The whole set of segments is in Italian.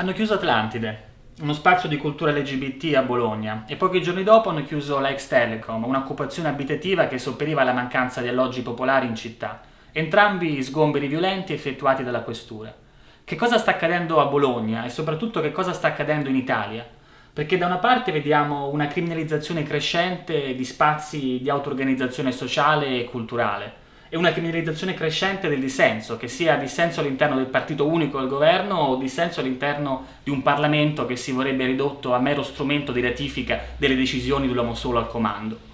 Hanno chiuso Atlantide, uno spazio di cultura LGBT a Bologna, e pochi giorni dopo hanno chiuso la ex Telecom, un'occupazione abitativa che sopperiva alla mancanza di alloggi popolari in città. Entrambi sgomberi violenti effettuati dalla questura. Che cosa sta accadendo a Bologna e soprattutto che cosa sta accadendo in Italia? Perché da una parte vediamo una criminalizzazione crescente di spazi di auto-organizzazione sociale e culturale, e una criminalizzazione crescente del dissenso, che sia dissenso all'interno del partito unico del governo o dissenso all'interno di un Parlamento che si vorrebbe ridotto a mero strumento di ratifica delle decisioni dell'uomo solo al comando.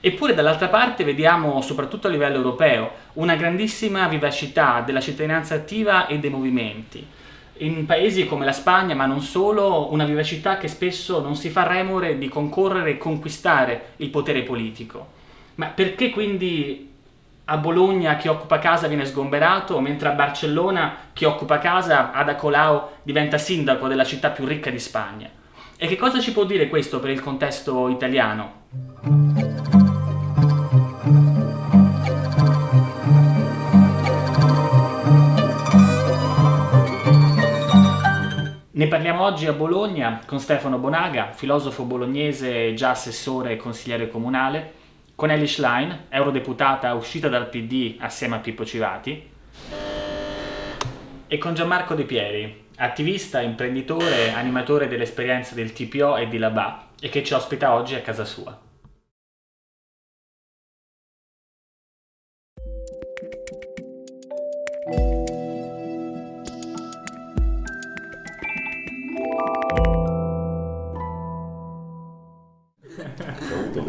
Eppure dall'altra parte vediamo, soprattutto a livello europeo, una grandissima vivacità della cittadinanza attiva e dei movimenti. In paesi come la Spagna, ma non solo, una vivacità che spesso non si fa remore di concorrere e conquistare il potere politico. Ma perché quindi a Bologna chi occupa casa viene sgomberato, mentre a Barcellona chi occupa casa, Ada Colau, diventa sindaco della città più ricca di Spagna. E che cosa ci può dire questo per il contesto italiano? Ne parliamo oggi a Bologna con Stefano Bonaga, filosofo bolognese, già assessore e consigliere comunale, con Ellie Schlein, eurodeputata uscita dal PD assieme a Pippo Civati, e con Gianmarco De Pieri, attivista, imprenditore, animatore dell'esperienza del TPO e di Labà, e che ci ospita oggi a casa sua.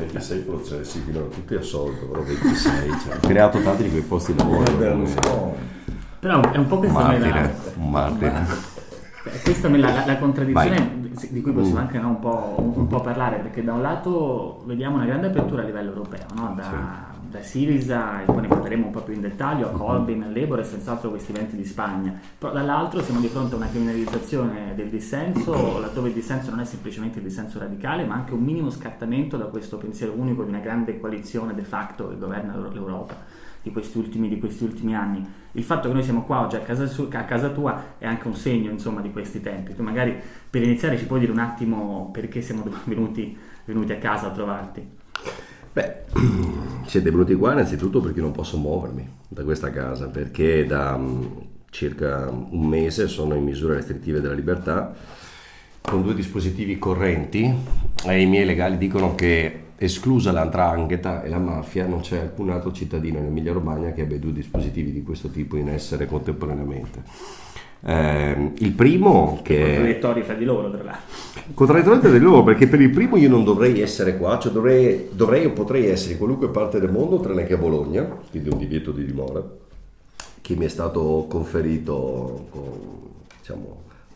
26 processi, finora tutti assolto, però 26. Cioè, ho creato tanti di quei posti di lavoro. Però è un po' questa Martire, me la, un martire. questa me la, la- la contraddizione Vai. di cui possiamo Mm. anche no, un, po', un- un po' parlare, perché da un lato vediamo una grande apertura a livello europeo, no? da, da Siriza, e poi ne parleremo un po' più in dettaglio, a Corbyn, a Labour e senz'altro questi venti di Spagna. Però dall'altro siamo di fronte a una criminalizzazione del dissenso, laddove il dissenso non è semplicemente il dissenso radicale, ma anche un minimo scattamento da questo pensiero unico di una grande coalizione de facto che governa l'Euro- l'Europa di questi, ultimi, di questi ultimi anni. Il fatto che noi siamo qua oggi a casa, su- a casa tua è anche un segno insomma, di questi tempi. Tu magari per iniziare ci puoi dire un attimo perché siamo venuti, venuti a casa a trovarti? Beh, siete venuti qua innanzitutto perché non posso muovermi da questa casa, perché da mm, circa un mese sono in misure restrittive della libertà con due dispositivi correnti e i miei legali dicono che esclusa l'andrangheta e la mafia non c'è alcun altro cittadino in Emilia Romagna che abbia due dispositivi di questo tipo in essere contemporaneamente. Ehm, il primo che Contraddittori fra di loro, tra l'altro. Contraddittoriamente di loro perché per il primo io non dovrei essere qua, cioè dovrei, dovrei o potrei essere in qualunque parte del mondo tranne che a Bologna, quindi un divieto di dimora che mi è stato conferito con diciamo,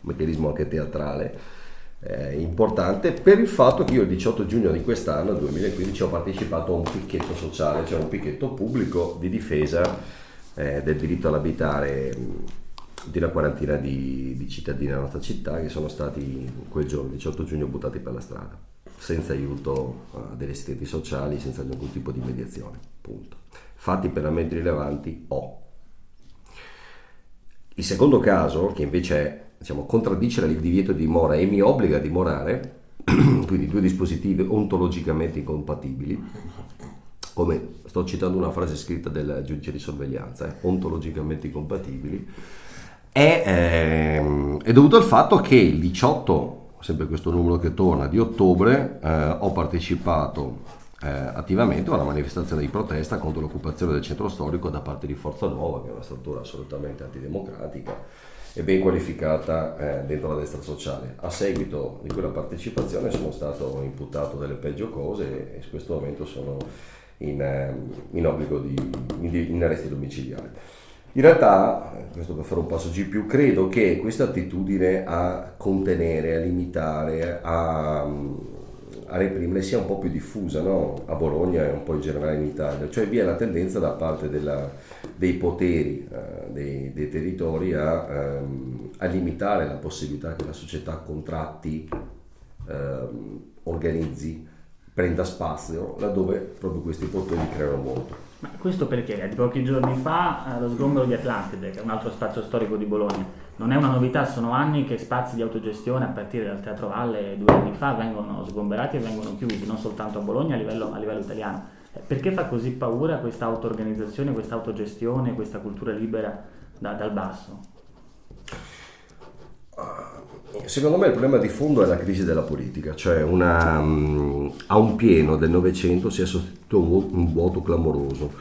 un meccanismo anche teatrale eh, importante per il fatto che io il 18 giugno di quest'anno, 2015, ho partecipato a un picchetto sociale, cioè un picchetto pubblico di difesa eh, del diritto all'abitare di una quarantina di, di cittadini della nostra città che sono stati quel giorno, 18 giugno, buttati per la strada, senza aiuto eh, degli assistenti sociali, senza alcun tipo di mediazione. Punto. Fatti penalmente rilevanti ho. Il secondo caso, che invece diciamo, contraddice il divieto di dimora e mi obbliga a dimorare, quindi due dispositivi ontologicamente incompatibili, come sto citando una frase scritta del giudice di sorveglianza, eh, ontologicamente incompatibili, è, ehm, è dovuto al fatto che il 18, sempre questo numero che torna, di ottobre, eh, ho partecipato eh, attivamente a una manifestazione di protesta contro l'occupazione del centro storico da parte di Forza Nuova, che è una struttura assolutamente antidemocratica e ben qualificata eh, dentro la destra sociale. A seguito di quella partecipazione sono stato imputato delle peggio cose e in questo momento sono in, eh, in obbligo di in, in arresti domiciliari. In realtà, questo per fare un passo in più, credo che questa attitudine a contenere, a limitare, a, a reprimere sia un po' più diffusa no? a Bologna e un po' in generale in Italia, cioè vi è la tendenza da parte della, dei poteri eh, dei, dei territori a, ehm, a limitare la possibilità che la società contratti, ehm, organizzi, prenda spazio laddove proprio questi poteri creano molto. Ma questo perché? Di pochi giorni fa lo sgombero di Atlantide, che è un altro spazio storico di Bologna, non è una novità, sono anni che spazi di autogestione a partire dal Teatro Valle due anni fa vengono sgomberati e vengono chiusi, non soltanto a Bologna, a livello, a livello italiano. Eh, perché fa così paura questa auto-organizzazione, questa autogestione, questa cultura libera da, dal basso? Secondo me il problema di fondo è la crisi della politica, cioè una, um, a un pieno del Novecento si è sostituito un vuoto clamoroso.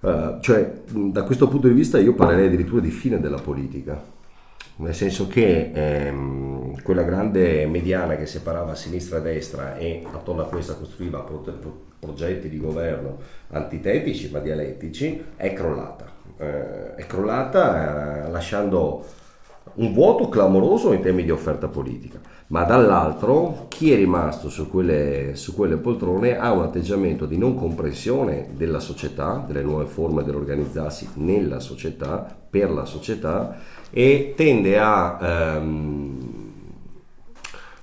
Uh, cioè, da questo punto di vista io parlerei addirittura di fine della politica, nel senso che ehm, quella grande mediana che separava sinistra e destra e attorno a questa costruiva pro- progetti di governo antitetici ma dialettici è crollata. Eh, è crollata eh, lasciando un vuoto clamoroso in termini di offerta politica, ma dall'altro chi è rimasto su quelle, su quelle poltrone ha un atteggiamento di non comprensione della società, delle nuove forme dell'organizzarsi nella società, per la società e tende a ehm,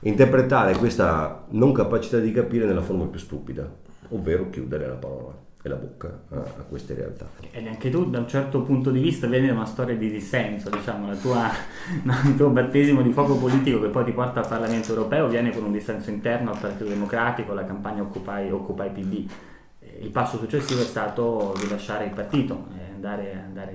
interpretare questa non capacità di capire nella forma più stupida, ovvero chiudere la parola e la bocca a, a, queste realtà. E anche tu da un certo punto di vista vedi una storia di dissenso, diciamo, tua, il tuo battesimo di fuoco politico che poi ti porta al Parlamento europeo viene con un dissenso interno al Partito Democratico, la campagna Occupy, Occupy PD. Il passo successivo è stato di lasciare il partito andare, andare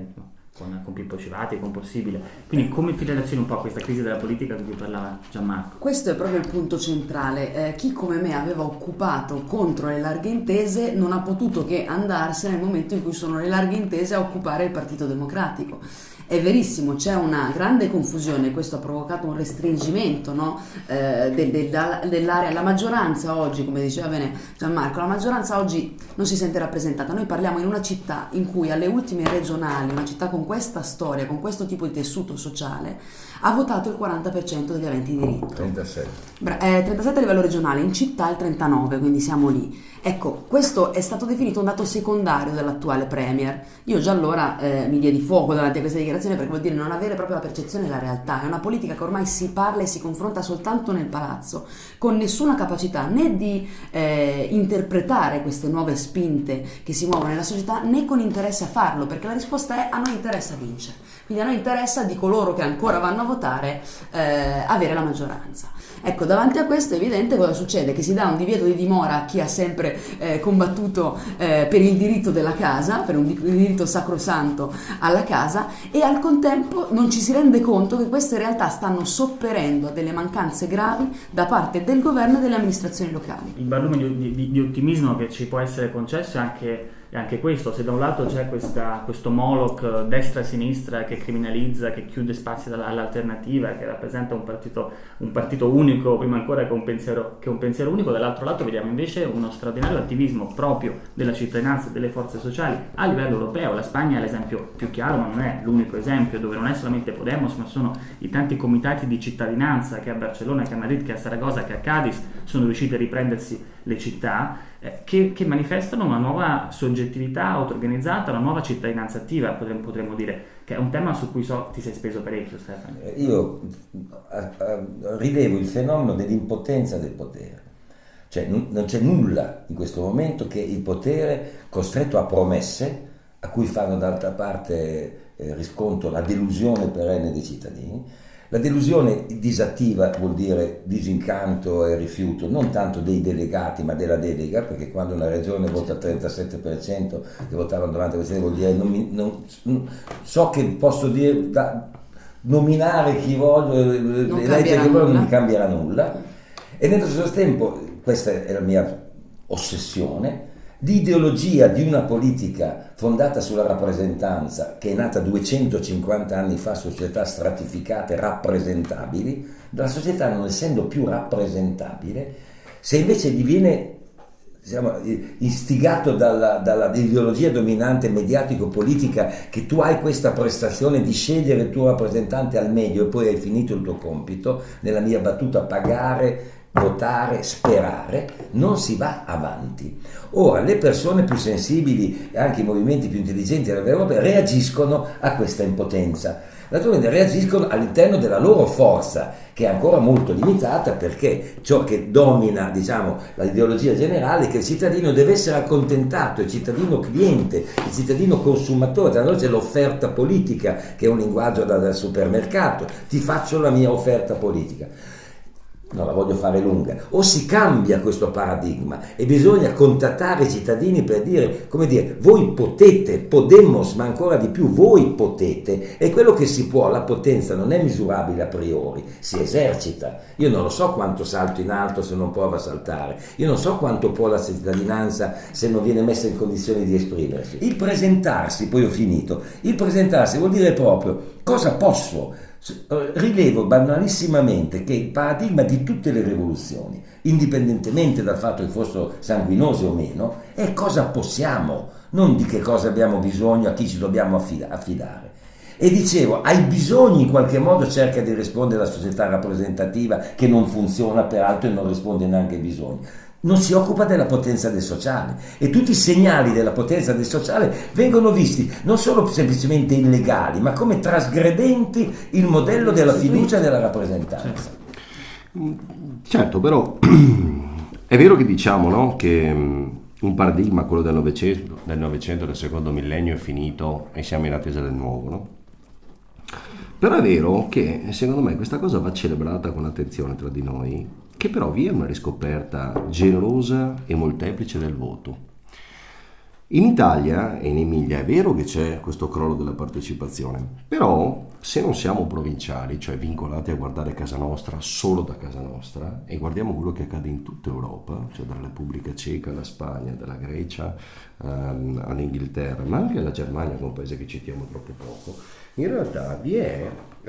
con, con Pippo Civati, con Possibile. Quindi come ti relazioni un po' a questa crisi della politica di cui parlava Gianmarco? Questo è proprio il punto centrale. Eh, chi come me aveva occupato contro le larghe intese non ha potuto che andarsene nel momento in cui sono le larghe intese a occupare il Partito Democratico è verissimo, c'è una grande confusione, questo ha provocato un restringimento no? eh, del, del, dell'area. La maggioranza oggi, come diceva bene Gianmarco, la maggioranza oggi non si sente rappresentata. Noi parliamo in una città in cui alle ultime regionali, una città con questa storia, con questo tipo di tessuto sociale, ha votato il 40% degli aventi diritto. 37. Bra- eh, 37 a livello regionale, in città il 39, quindi siamo lì. Ecco, questo è stato definito un dato secondario dell'attuale Premier. Io già allora eh, mi diedi fuoco davanti a questa dichiarazione perché vuol dire non avere proprio la percezione della realtà. È una politica che ormai si parla e si confronta soltanto nel palazzo, con nessuna capacità né di eh, interpretare queste nuove spinte che si muovono nella società né con interesse a farlo, perché la risposta è a noi interessa vincere. Quindi a noi interessa di coloro che ancora vanno a votare eh, avere la maggioranza. Ecco, davanti a questo è evidente cosa succede, che si dà un divieto di dimora a chi ha sempre eh, combattuto eh, per il diritto della casa, per un diritto sacrosanto alla casa e al contempo non ci si rende conto che queste realtà stanno sopperendo a delle mancanze gravi da parte del governo e delle amministrazioni locali. Il barlume di, di, di ottimismo che ci può essere concesso è anche è anche questo, se da un lato c'è questa, questo Moloch destra-sinistra che criminalizza, che chiude spazi all'alternativa, che rappresenta un partito, un partito unico prima ancora che un, pensiero, che un, pensiero, unico, dall'altro lato vediamo invece uno straordinario attivismo proprio della cittadinanza e delle forze sociali a livello europeo. La Spagna è l'esempio più chiaro, ma non è l'unico esempio, dove non è solamente Podemos, ma sono i tanti comitati di cittadinanza che a Barcellona, che a Madrid, che a Saragossa, che a Cadiz sono riusciti a riprendersi le città eh, che, che, manifestano una nuova soggettività auto-organizzata, una nuova cittadinanza attiva, potremmo, potremmo, dire, che è un tema su cui so ti sei speso parecchio Stefano. Eh, io rilevo il fenomeno dell'impotenza del potere. Cioè non c'è nulla in questo momento che il potere costretto a promesse a cui fanno d'altra parte eh, riscontro la delusione perenne dei cittadini, la delusione disattiva vuol dire disincanto e rifiuto non tanto dei delegati ma della delega, perché quando una regione vota il 37% che votavano durante queste vuol dire non mi, non, so che posso dire da, nominare chi voglio, eleggere chi voglio, non mi cambierà nulla. E nello stesso tempo, questa è la mia ossessione, di ideologia di una politica fondata sulla rappresentanza che è nata 250 anni fa, società stratificate, rappresentabili, la società non essendo più rappresentabile, se invece diviene diciamo, istigato dall'ideologia dominante mediatico-politica che tu hai questa prestazione di scegliere il tuo rappresentante al meglio e poi hai finito il tuo compito, nella mia battuta pagare votare, sperare, non si va avanti. Ora, le persone più sensibili e anche i movimenti più intelligenti dell'Europa reagiscono a questa impotenza. Naturalmente reagiscono all'interno della loro forza, che è ancora molto limitata perché ciò che domina diciamo, l'ideologia generale è che il cittadino deve essere accontentato, il cittadino cliente, il cittadino consumatore, tra noi c'è l'offerta politica che è un linguaggio da, dal supermercato, ti faccio la mia offerta politica non la voglio fare lunga, o si cambia questo paradigma e bisogna contattare i cittadini per dire, come dire, voi potete, podemos, ma ancora di più, voi potete, e quello che si può, la potenza non è misurabile a priori, si esercita. Io non lo so quanto salto in alto se non provo a saltare, io non so quanto può la cittadinanza se non viene messa in condizioni di esprimersi. Il presentarsi, poi ho finito, il presentarsi vuol dire proprio cosa posso rilevo banalissimamente che il paradigma di tutte le rivoluzioni, indipendentemente dal fatto che fossero sanguinose o meno, è cosa possiamo, non di che cosa abbiamo bisogno, a chi ci dobbiamo affidare. E dicevo, ai bisogni in qualche modo cerca di rispondere la società rappresentativa che non funziona peraltro e non risponde neanche ai bisogni non si occupa della potenza del sociale e tutti i segnali della potenza del sociale vengono visti non solo semplicemente illegali, ma come trasgredenti il modello della fiducia e della rappresentanza. Certo, però è vero che diciamo no, che mm, un paradigma, quello del Novecento, del Novecento, del secondo millennio è finito e siamo in attesa del nuovo, no? Però è vero che secondo me questa cosa va celebrata con attenzione tra di noi che però vi è una riscoperta generosa e molteplice del voto. In Italia e in Emilia è vero che c'è questo crollo della partecipazione, però se non siamo provinciali, cioè vincolati a guardare casa nostra solo da casa nostra, e guardiamo quello che accade in tutta Europa, cioè dalla Repubblica Ceca alla Spagna, dalla Grecia um, all'Inghilterra, ma anche alla Germania, che è un paese che citiamo troppo poco, in realtà vi è uh,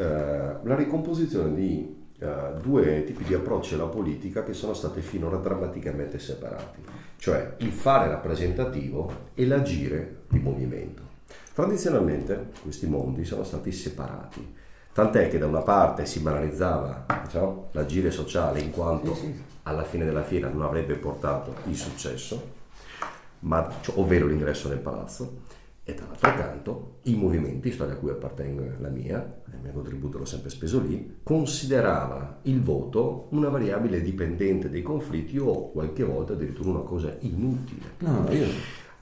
la ricomposizione di uh, due tipi di approcci alla politica che sono stati finora drammaticamente separati, cioè il fare rappresentativo e l'agire di movimento. Tradizionalmente questi mondi sono stati separati, tant'è che da una parte si banalizzava diciamo, l'agire sociale in quanto alla fine della fiera non avrebbe portato il successo, ma, cioè, ovvero l'ingresso nel palazzo, e dall'altro canto i movimenti, storia a cui appartengo la mia, il mio contributo l'ho sempre speso lì, considerava il voto una variabile dipendente dei conflitti o qualche volta addirittura una cosa inutile. No, io...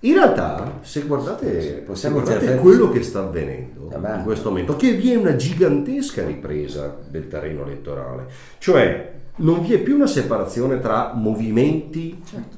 In realtà, se guardate, se guardate quello che sta avvenendo in questo momento, che vi è una gigantesca ripresa del terreno elettorale, cioè non vi è più una separazione tra movimenti certo.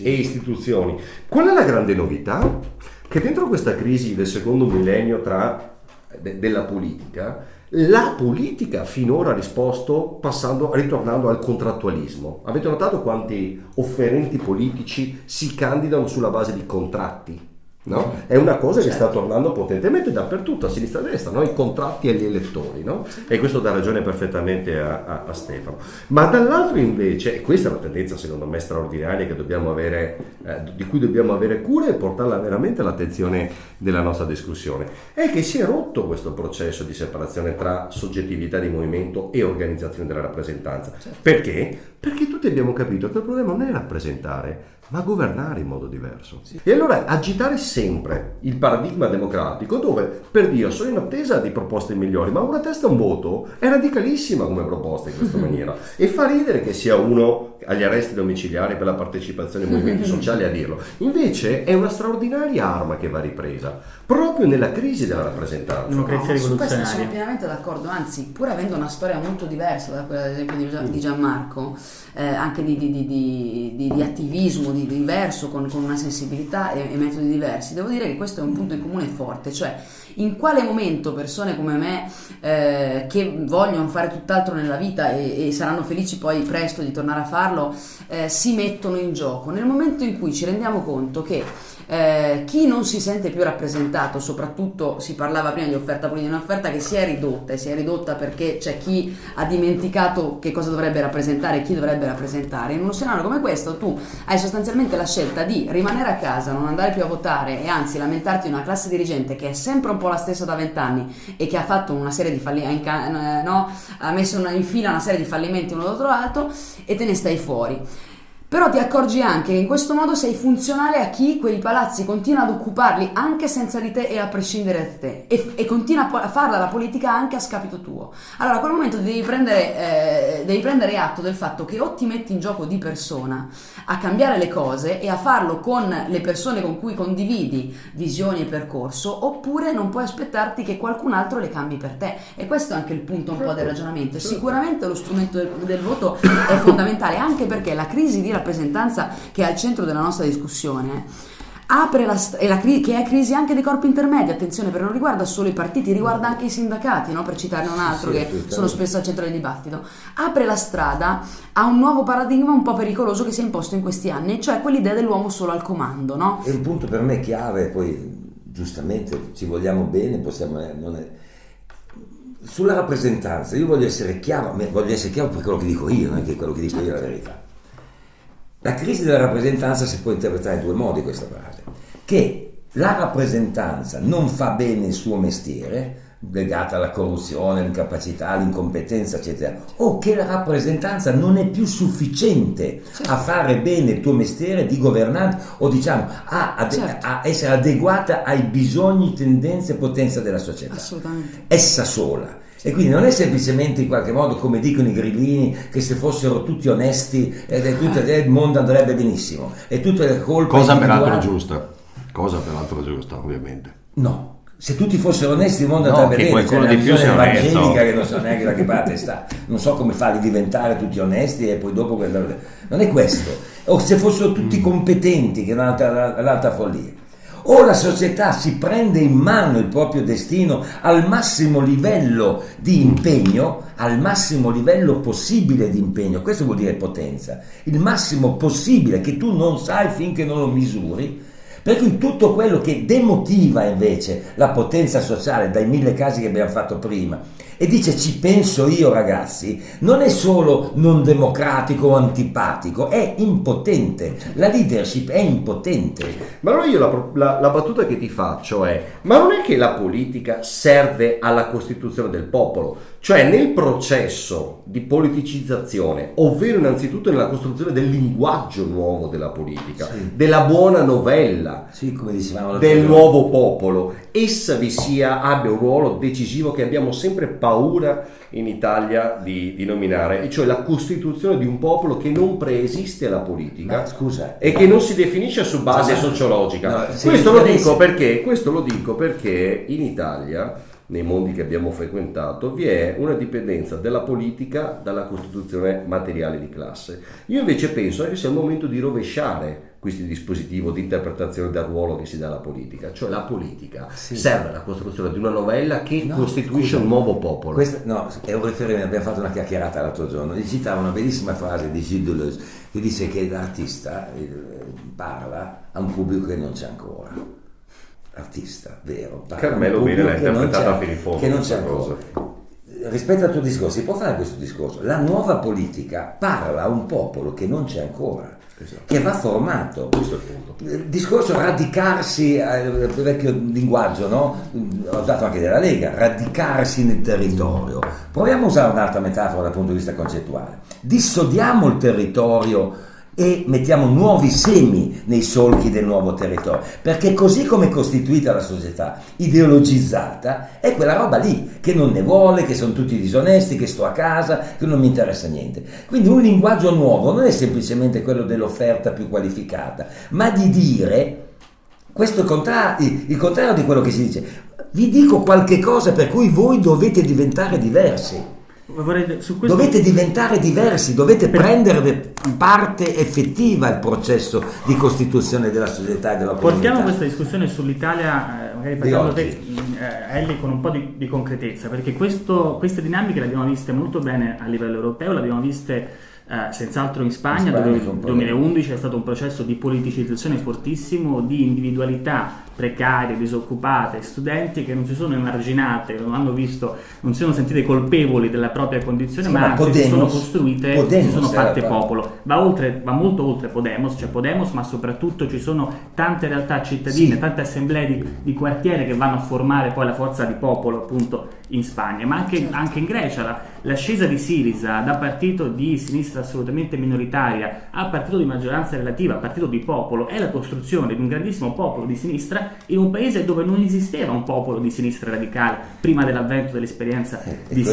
e istituzioni. Qual è la grande novità? Che dentro questa crisi del secondo millennio tra, de, della politica, la politica finora ha risposto passando, ritornando al contrattualismo. Avete notato quanti offerenti politici si candidano sulla base di contratti? No? È una cosa che sta certo. tornando potentemente dappertutto, a sinistra e a destra, no? i contratti agli elettori, no? e questo dà ragione perfettamente a, a, a, Stefano. Ma dall'altro invece, e questa è una tendenza secondo me straordinaria avere, eh, di cui dobbiamo avere cura e portarla veramente all'attenzione della nostra discussione, è che si è rotto questo processo di separazione tra soggettività di movimento e organizzazione della rappresentanza. Certo. Perché? Perché tutti abbiamo capito che il problema non è rappresentare, ma governare in modo diverso. Sì. E allora agitare sempre il paradigma democratico dove, per Dio, sono in attesa di proposte migliori, ma una testa un voto è radicalissima come proposta in questa maniera. E fa ridere che sia uno agli arresti domiciliari per la partecipazione ai movimenti sociali a dirlo. Invece è una straordinaria arma che va ripresa, proprio nella crisi della rappresentanza. Democrazia no, su questo sono pienamente d'accordo, anzi, pur avendo una storia molto diversa da quella ad esempio di Gianmarco, eh, anche di, di, di, di attivismo, di diverso, con, con una sensibilità e, e, metodi diversi, devo dire che questo è un punto in comune forte, cioè in quale momento persone come me eh, che vogliono fare tutt'altro nella vita e, e, saranno felici poi presto di tornare a farlo, eh, si mettono in gioco? Nel momento in cui ci rendiamo conto che eh, chi non si sente più rappresentato, soprattutto si parlava prima di offerta politica, un'offerta che si è ridotta e si è ridotta perché c'è chi ha dimenticato che cosa dovrebbe rappresentare e chi dovrebbe rappresentare. In uno scenario come questo tu hai sostanzialmente la scelta di rimanere a casa, non andare più a votare e anzi lamentarti di una classe dirigente che è sempre un po' la stessa da vent'anni e che ha fatto una serie di fallimenti, no? ha messo in fila una serie di fallimenti uno dopo l'altro e te ne stai fuori. Però ti accorgi anche che in questo modo sei funzionale a chi quei palazzi continua ad occuparli anche senza di te e a prescindere da te e, e continua a farla la politica anche a scapito tuo. Allora a quel momento devi prendere, eh, devi prendere atto del fatto che o ti metti in gioco di persona a cambiare le cose e a farlo con le persone con cui condividi visioni e percorso oppure non puoi aspettarti che qualcun altro le cambi per te. E questo è anche il punto un po' del ragionamento. Sicuramente lo strumento del, del voto è fondamentale anche perché la crisi di rappresentanza che è al centro della nostra discussione apre la, la che è crisi anche dei corpi intermedi, attenzione, perché non riguarda solo i partiti, riguarda anche i sindacati, no? per citarne un altro sì, che sono spesso al centro del dibattito, apre la strada a un nuovo paradigma un po' pericoloso che si è imposto in questi anni, cioè quell'idea dell'uomo solo al comando. No? È un punto per me chiave, poi giustamente ci vogliamo bene, possiamo... Eh, non è... Sulla rappresentanza, io voglio essere chiaro, voglio essere chiaro per quello che dico io, non è che quello che dico io è la verità la crisi della rappresentanza si può interpretare in due modi questa frase, che la rappresentanza non fa bene il suo mestiere, legata alla corruzione, all'incapacità, all'incompetenza, eccetera, o che la rappresentanza non è più sufficiente certo. a fare bene il tuo mestiere di governante o diciamo a, a, certo. a, essere adeguata ai bisogni, tendenze e potenza della società. Assolutamente. Essa sola. E quindi non è semplicemente in qualche modo come dicono i grillini che se fossero tutti onesti eh, tutto, il mondo andrebbe benissimo. E tutte le colpe... Cosa peraltro giusta. Cosa peraltro giusta, ovviamente. No, se tutti fossero onesti il mondo andrebbe no, bene c'è una visione evangelica che non so neanche da che parte sta non so come farli diventare tutti onesti e poi dopo non è questo o se fossero tutti competenti che è un'altra, un'altra follia o la società si prende in mano il proprio destino al massimo livello di impegno, al massimo livello possibile di impegno, questo vuol dire potenza, il massimo possibile che tu non sai finché non lo misuri, per cui tutto quello che demotiva invece la potenza sociale dai mille casi che abbiamo fatto prima e dice ci penso io ragazzi, non è solo non democratico o antipatico, è impotente, la leadership è impotente. Ma allora io la, la, la battuta che ti faccio è, ma non è che la politica serve alla costituzione del popolo? Cioè nel processo di politicizzazione, ovvero innanzitutto nella costruzione del linguaggio nuovo della politica, sì. della buona novella, sì, del nuovo popolo, essa vi sia, abbia un ruolo decisivo che abbiamo sempre paura in Italia di, di, nominare, e cioè la costituzione di un popolo che non preesiste alla politica Ma, scusa, e che non si definisce su base no, sociologica. No, questo, lo dico perché, questo lo dico perché in Italia nei mondi che abbiamo frequentato, vi è una dipendenza della politica dalla costituzione materiale di classe. Io invece penso che sia il momento di rovesciare questo dispositivo di interpretazione del ruolo che si dà alla politica, cioè la politica sì. serve alla costruzione di una novella che no, costituisce scusa, un nuovo popolo. Questa, no, è un riferimento, abbiamo fatto una chiacchierata l'altro giorno, gli citava una bellissima frase di Gilles Deleuze che dice che l'artista eh, parla a un pubblico che non c'è ancora artista, vero. Carmelo Bene l'ha interpretata fino in fondo. Che non c'è ancora. Rispetto al tuo discorso, si può fare questo discorso. La nuova politica parla a un popolo che non c'è ancora. Esatto. che va formato. Il. Il discorso radicarsi, eh, vecchio linguaggio, no? ho usato anche della Lega, radicarsi nel territorio. Proviamo a usare un'altra metafora dal punto di vista concettuale. Dissodiamo il territorio e mettiamo nuovi semi nei solchi del nuovo territorio, perché così come è costituita la società ideologizzata, è quella roba lì che non ne vuole, che sono tutti disonesti, che sto a casa, che non mi interessa niente. Quindi un linguaggio nuovo non è semplicemente quello dell'offerta più qualificata, ma di dire questo è il contrario, il contrario di quello che si dice. Vi dico qualche cosa per cui voi dovete diventare diversi. Questo... Dovete diventare diversi, dovete per... prendere parte effettiva al processo di costituzione della società e della comunità. Portiamo questa discussione sull'Italia, eh, magari parlando te, eh, Ellie, con un po' di, di concretezza, perché questo, queste dinamiche le abbiamo viste molto bene a livello europeo, le abbiamo viste eh, senz'altro in Spagna, In Spagna dove nel problema. 2011 è stato un processo di politicizzazione fortissimo, di individualità precarie, disoccupate, studenti che non si sono emarginate, non hanno visto, non si sono sentite colpevoli della propria condizione, Sì, ma ma anzi si Podemos- sono costruite, si Podemos sono era fatte popolo. Va, oltre, va molto oltre Podemos, c'è Podemos, ma soprattutto ci sono tante realtà cittadine, Sì. tante assemblee di, di quartiere che vanno a formare poi la forza di popolo appunto in Spagna, ma anche, anche in Grecia. La, l'ascesa di Siriza da partito di sinistra assolutamente minoritaria a partito di maggioranza relativa, a partito di popolo, è la costruzione di un grandissimo popolo di sinistra in un paese dove non esisteva un popolo di sinistra radicale prima dell'avvento dell'esperienza Eh, di che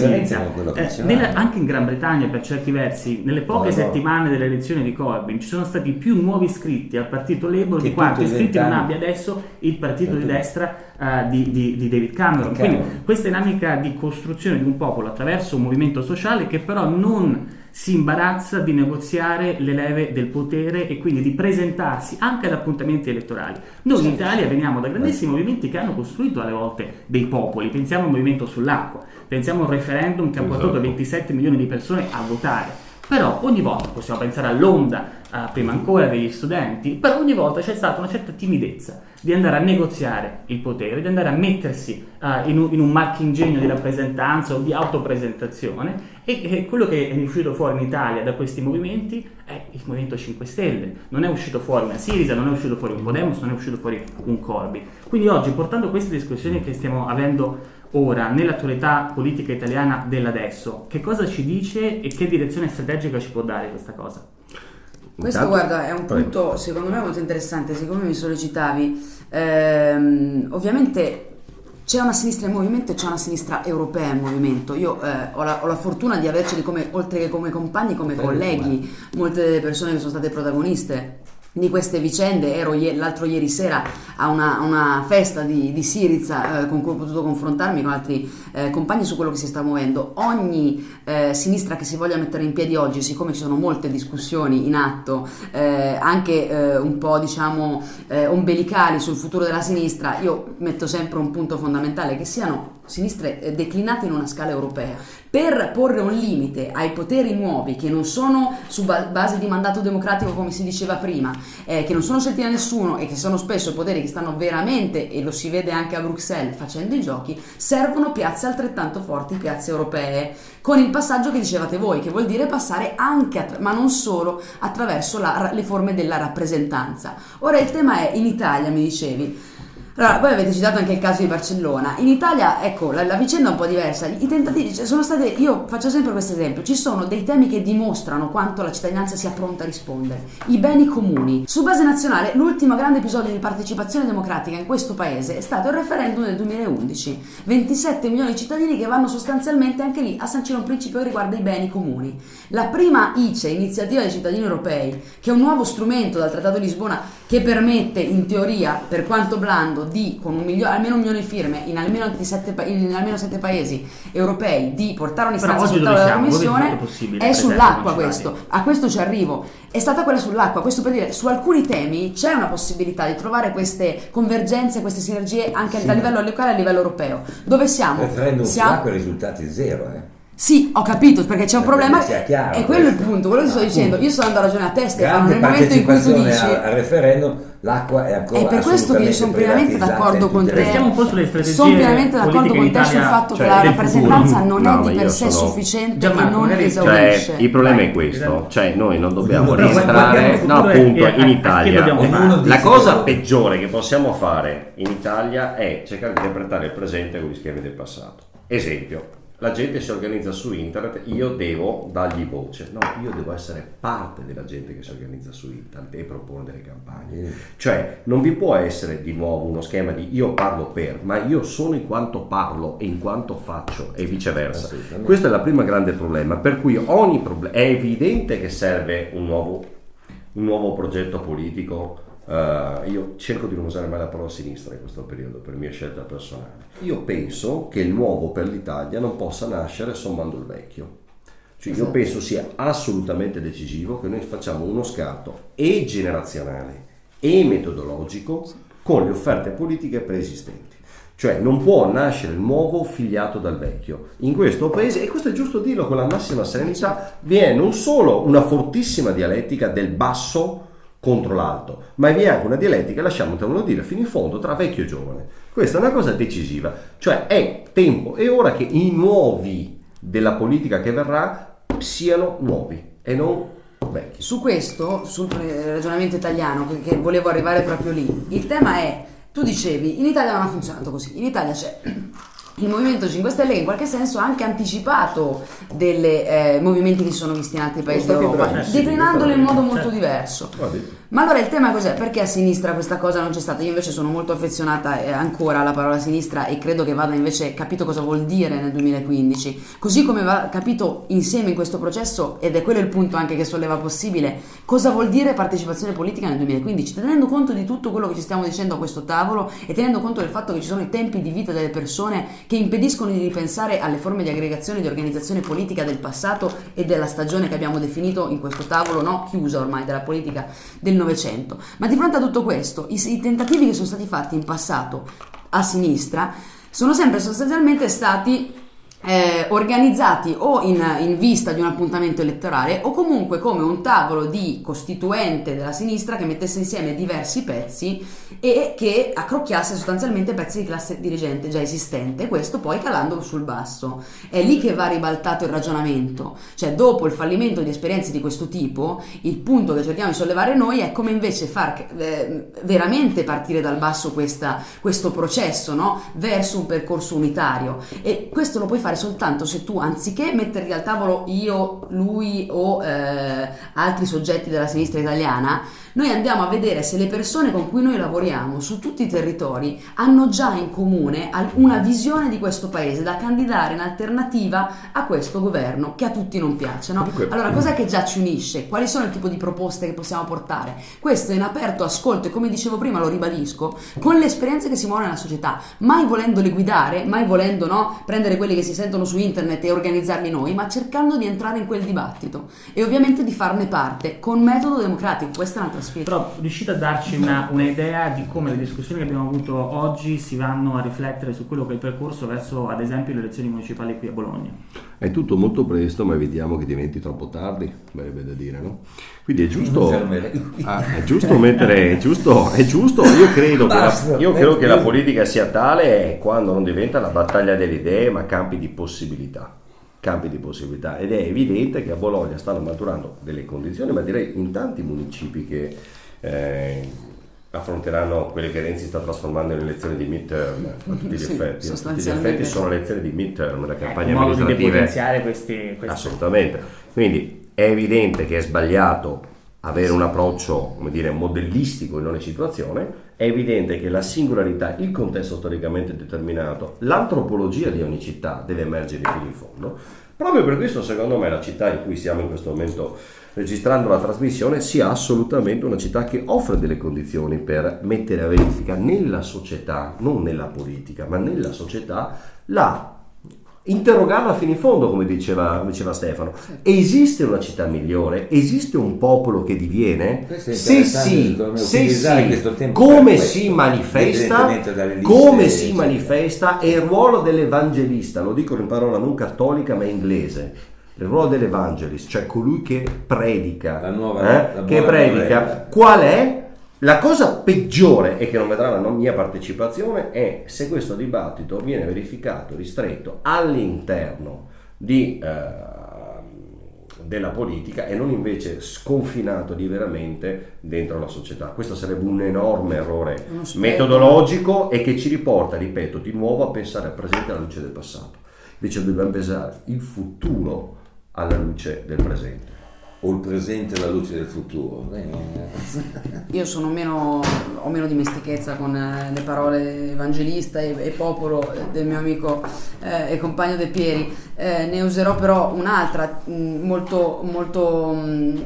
Eh, nella- anche in Gran Bretagna, per certi versi, nelle poche no. settimane delle elezioni di Corbyn ci sono stati più nuovi iscritti al partito Labour di i iscritti non abbia adesso il partito di destra eh, di, di- di David Cameron. Di Quindi questa dinamica di costruzione di un popolo attraverso un movimento sociale che però non si imbarazza di negoziare le leve del potere e quindi di presentarsi anche ad appuntamenti elettorali. Noi in Italia veniamo da grandissimi movimenti che hanno costruito alle volte dei popoli, pensiamo al movimento sull'acqua, pensiamo a un referendum che ha portato Esatto. 27 milioni di persone a votare. Però ogni volta, possiamo pensare all'onda eh, prima ancora degli studenti, però ogni volta c'è stata una certa timidezza di andare a negoziare il potere, di andare a mettersi eh, in, un, in un marchingegno di rappresentanza o di autopresentazione e, e quello che è uscito fuori in Italia da questi movimenti è il Movimento 5 Stelle, non è uscito fuori una Sirisa, non è uscito fuori un Podemos, non è uscito fuori un Corby. Quindi oggi portando queste discussioni che stiamo avendo ora nell'attualità politica italiana dell'adesso, che cosa ci dice e che direzione strategica ci può dare questa cosa? Questo Intanto- guarda è un Prego. punto secondo me molto interessante, siccome mi sollecitavi, ehm, ovviamente c'è una sinistra in movimento e c'è una sinistra europea in movimento. Io eh, ho, la, ho la fortuna di averceli come, oltre che come compagni, come Prego, colleghi, molte delle persone che sono state protagoniste di queste vicende. Ero l'altro ieri sera a una, una festa di, di Siriza eh, con cui ho potuto confrontarmi con altri eh, compagni su quello che si sta muovendo. Ogni eh, sinistra che si voglia mettere in piedi oggi, siccome ci sono molte discussioni in atto, eh, anche eh, un po' diciamo eh, ombelicali sul futuro della sinistra, io metto sempre un punto fondamentale che siano sinistre eh, declinate in una scala europea per porre un limite ai poteri nuovi che non sono su ba- base di mandato democratico come si diceva prima, eh, che non sono scelti da nessuno e che sono spesso poteri che stanno veramente, e lo si vede anche a Bruxelles facendo i giochi, servono piazze altrettanto forti, piazze europee, con il passaggio che dicevate voi, che vuol dire passare anche, ma non solo, attraverso la- le forme della rappresentanza. Ora il tema è, in Italia mi dicevi, allora, voi avete citato anche il caso di Barcellona. In Italia, ecco, la, la vicenda è un po' diversa. I tentativi cioè, sono state. Io faccio sempre questo esempio: ci sono dei temi che dimostrano quanto la cittadinanza sia pronta a rispondere. I beni comuni. Su base nazionale, l'ultimo grande episodio di partecipazione democratica in questo paese è stato il referendum del 2011. 27 milioni di cittadini che vanno sostanzialmente anche lì a sancire un principio che riguarda i beni comuni. La prima ICE, iniziativa dei cittadini europei, che è un nuovo strumento dal Trattato di Lisbona che permette in teoria, per quanto blando, di con un milio- almeno un milione di firme in almeno, 27 pa- in almeno 7 paesi europei di portare un'istanza sul tavolo della Commissione è sull'acqua questo. A questo ci arrivo. È stata quella sull'acqua, questo per dire su alcuni temi c'è una possibilità di trovare queste convergenze, queste sinergie anche Sì, a livello locale e a livello europeo. Dove siamo? referendum Siamo- sull'acqua i risultati zero, eh. Sì, ho capito, perché c'è un Eh, problema. sia chiaro è quello il questo. punto, quello che sto Ah, dicendo. Io sto andando a ragione a testa e Grande nel momento in cui tu partecipazione dici. al, al referendum, l'acqua è ancora È per questo che io sono assolutamente pienamente privatizzata d'accordo in con tutte te. le- Restiamo un po' sulle strategie Sono pienamente d'accordo politiche con in te sul Italia, fatto cioè, che la del rappresentanza futuro. non No, è ma di per io sé sono- sufficiente Gianmarco, e non magari- esaurisce. Cioè, il problema è questo, cioè noi non dobbiamo guardiamo distrarre, il no futuro e- appunto e- in a che Italia dobbiamo Ognuno la dice cosa quello- peggiore che possiamo fare in Italia è cercare di interpretare il presente con gli schemi del passato. Esempio, la gente si organizza su internet, io devo dargli voce, no, io devo essere parte della gente che si organizza su internet e propone delle campagne. Cioè, non vi può essere di nuovo uno schema di io parlo per, ma io sono in quanto parlo e in quanto faccio e viceversa. Questo è il primo grande problema, per cui ogni problema è evidente che serve un nuovo, un nuovo progetto politico. Eh, io cerco di non usare mai la parola sinistra in questo periodo per mia scelta personale. Io penso che il nuovo per l'Italia non possa nascere sommando il vecchio. Cioè, io penso sia assolutamente decisivo che noi facciamo uno scatto e generazionale e metodologico con le offerte politiche preesistenti. Cioè non può nascere il nuovo figliato dal vecchio. In questo paese, e questo è giusto dirlo con la massima serenità, vi è non solo una fortissima dialettica del basso contro l'alto, ma vi è anche una dialettica, lasciamotemelo dire, fino in fondo, tra vecchio e giovane. Questa è una cosa decisiva, cioè è tempo, è ora che i nuovi della politica che verrà siano nuovi e non vecchi. Su questo, sul ragionamento italiano, che volevo arrivare proprio lì, il tema è tu dicevi, in Italia non ha funzionato così, in Italia c'è il Movimento 5 Stelle che in qualche senso ha anche anticipato dei eh, movimenti che si sono visti in altri paesi d'Europa, declinandoli in modo molto diverso. Ma allora il tema cos'è? Perché a sinistra questa cosa non c'è stata? Io invece sono molto affezionata eh, ancora alla parola sinistra e credo che vada invece capito cosa vuol dire nel 2015. Così come va capito insieme in questo processo, ed è quello il punto anche che solleva possibile, cosa vuol dire partecipazione politica nel 2015, tenendo conto di tutto quello che ci stiamo dicendo a questo tavolo e tenendo conto del fatto che ci sono i tempi di vita delle persone che impediscono di ripensare alle forme di aggregazione e di organizzazione politica del passato e della stagione che abbiamo definito in questo tavolo, no? chiusa ormai, della politica del Novecento. Ma di fronte a tutto questo, i, i tentativi che sono stati fatti in passato a sinistra sono sempre sostanzialmente stati eh, organizzati o in, in, vista di un appuntamento elettorale o comunque come un tavolo di costituente della sinistra che mettesse insieme diversi pezzi e che accrocchiasse sostanzialmente pezzi di classe dirigente già esistente, questo poi calandolo sul basso. È lì che va ribaltato il ragionamento, cioè dopo il fallimento di esperienze di questo tipo, il punto che cerchiamo di sollevare noi è come invece far eh, veramente partire dal basso questa, questo processo no? verso un percorso unitario e questo lo puoi fare fare soltanto se tu, anziché metterli al tavolo io, lui o eh, altri soggetti della sinistra italiana, noi andiamo a vedere se le persone con cui noi lavoriamo su tutti i territori hanno già in comune una visione di questo paese da candidare in alternativa a questo governo che a tutti non piace. No? Allora, cos'è che già ci unisce? Quali sono il tipo di proposte che possiamo portare? Questo è in aperto ascolto e come dicevo prima, lo ribadisco, con le esperienze che si muovono nella società, mai volendole guidare, mai volendo no, prendere quelli che si sentono su internet e organizzarli noi, ma cercando di entrare in quel dibattito e ovviamente di farne parte con metodo democratico. Questa è un'altra sfida. Però riuscite a darci una, un'idea di come le discussioni che abbiamo avuto oggi si vanno a riflettere su quello che è il percorso verso, ad esempio, le elezioni municipali qui a Bologna? È tutto molto presto, ma evitiamo che diventi troppo tardi, verrebbe da dire, no? Quindi è giusto, ah, è giusto mettere, è giusto, è giusto, io credo, che la, io credo che la politica sia tale quando non diventa la battaglia delle idee, ma campi di possibilità campi di possibilità ed è evidente che a Bologna stanno maturando delle condizioni, ma direi in tanti municipi che eh, affronteranno quelle che Renzi sta trasformando in elezioni di midterm a tutti gli sì, effetti. A tutti gli effetti sono elezioni di midterm, la campagna ecco, amministrativa. Modo di potenziare questi, questi... Assolutamente. Quindi è evidente che è sbagliato avere un approccio come dire, modellistico in ogni situazione, è evidente che la singolarità, il contesto storicamente determinato, l'antropologia di ogni città deve emergere fino in fondo. Proprio per questo, secondo me, la città in cui siamo in questo momento registrando la trasmissione sia assolutamente una città che offre delle condizioni per mettere a verifica nella società, non nella politica, ma nella società, la interrogarla fino in fondo, come diceva, diceva Stefano. Esiste una città migliore? Esiste un popolo che diviene? Se sì, se sì, come si manifesta? Come si manifesta? E il ruolo dell'evangelista, lo dico in parola non cattolica ma inglese. Il ruolo dell'evangelista, cioè colui che predica, nuova, eh? che predica, qual è? La cosa peggiore e che non vedrà la mia partecipazione è se questo dibattito viene verificato, ristretto all'interno di, eh, della politica e non invece sconfinato diveramente dentro la società. Questo sarebbe un enorme errore metodologico e che ci riporta, ripeto, di nuovo a pensare al presente alla luce del passato. Invece dobbiamo pensare il futuro alla luce del presente o il presente alla luce del futuro. Io sono meno, ho meno dimestichezza con eh, le parole evangelista e, e popolo del mio amico eh, e compagno De Pieri, eh, ne userò però un'altra mm, molto, molto mm,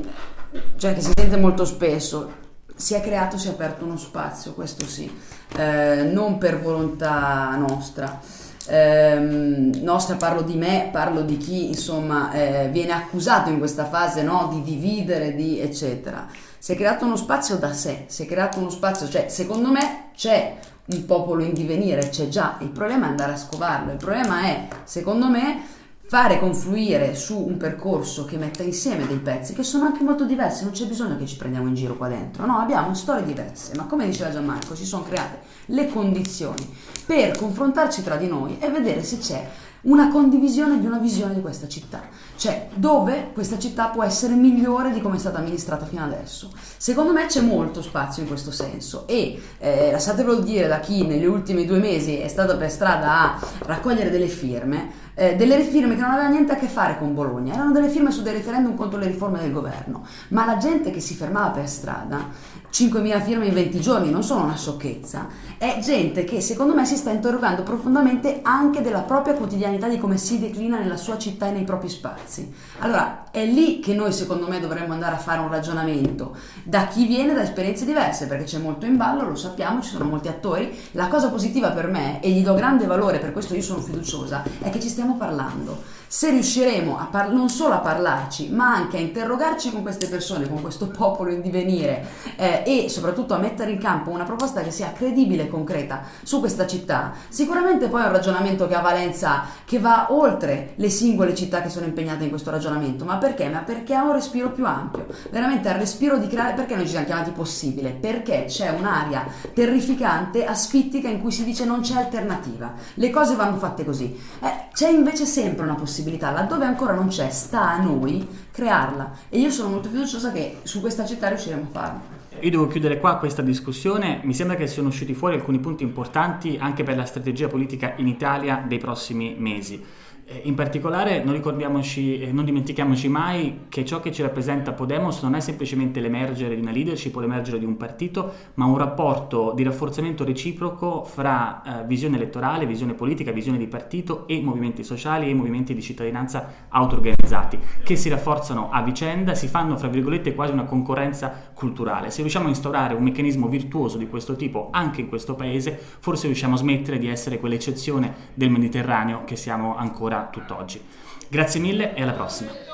cioè che si sente molto spesso. Si è creato, si è aperto uno spazio, questo sì, eh, non per volontà nostra ehm, nostra, parlo di me, parlo di chi insomma eh, viene accusato in questa fase no, di dividere, di eccetera. Si è creato uno spazio da sé, si è creato uno spazio, cioè secondo me c'è un popolo in divenire, c'è già, il problema è andare a scovarlo, il problema è, secondo me, fare confluire su un percorso che metta insieme dei pezzi che sono anche molto diversi, non c'è bisogno che ci prendiamo in giro qua dentro, no, abbiamo storie diverse, ma come diceva Gianmarco, si sono create le condizioni per confrontarci tra di noi e vedere se c'è una condivisione di una visione di questa città, cioè dove questa città può essere migliore di come è stata amministrata fino adesso. Secondo me c'è molto spazio in questo senso e eh, lasciatevelo dire da chi negli ultimi due mesi è stato per strada a raccogliere delle firme, eh, delle firme che non avevano niente a che fare con Bologna, erano delle firme su dei referendum contro le riforme del governo, ma la gente che si fermava per strada 5.000 firme in 20 giorni non sono una sciocchezza, è gente che secondo me si sta interrogando profondamente anche della propria quotidianità, di come si declina nella sua città e nei propri spazi. Allora è lì che noi secondo me dovremmo andare a fare un ragionamento da chi viene da esperienze diverse, perché c'è molto in ballo, lo sappiamo, ci sono molti attori. La cosa positiva per me, e gli do grande valore, per questo io sono fiduciosa, è che ci stiamo parlando. Se riusciremo non solo a parlarci, ma anche a interrogarci con queste persone, con questo popolo in divenire eh, e soprattutto a mettere in campo una proposta che sia credibile e concreta su questa città, sicuramente poi è un ragionamento che ha valenza che va oltre le singole città che sono impegnate in questo ragionamento. Ma perché? Ma perché ha un respiro più ampio. Veramente al respiro di creare. Perché noi ci siamo chiamati possibile? Perché c'è un'area terrificante, asfittica, in cui si dice non c'è alternativa. Le cose vanno fatte così. Eh, c'è invece sempre una possibilità, laddove ancora non c'è, sta a noi crearla. E io sono molto fiduciosa che su questa città riusciremo a farlo. Io devo chiudere qua questa discussione, mi sembra che siano usciti fuori alcuni punti importanti anche per la strategia politica in Italia dei prossimi mesi. In particolare non, eh, non, dimentichiamoci mai che ciò che ci rappresenta Podemos non è semplicemente l'emergere di una leadership o l'emergere di un partito, ma un rapporto di rafforzamento reciproco fra eh, visione elettorale, visione politica, visione di partito e movimenti sociali e movimenti di cittadinanza auto-organizzati, che si rafforzano a vicenda, si fanno fra virgolette quasi una concorrenza culturale. Se riusciamo a instaurare un meccanismo virtuoso di questo tipo anche in questo paese, forse riusciamo a smettere di essere quell'eccezione del Mediterraneo che siamo ancora tutt'oggi. Grazie mille e alla prossima.